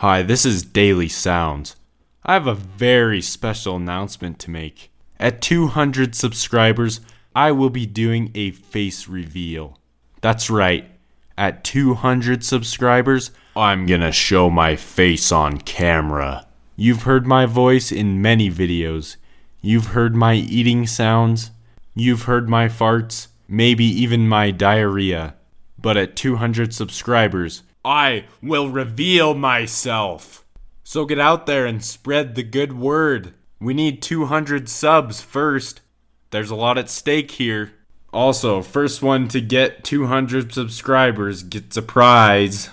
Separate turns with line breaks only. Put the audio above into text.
Hi, this is Daily Sounds. I have a very special announcement to make. At 200 subscribers, I will be doing a face reveal. That's right. At 200 subscribers, I'm gonna show my face on camera. You've heard my voice in many videos. You've heard my eating sounds. You've heard my farts. Maybe even my diarrhea. But at 200 subscribers, I will reveal myself. So get out there and spread the good word. We need 200 subs first. There's a lot at stake here. Also, first one to get 200 subscribers gets a prize.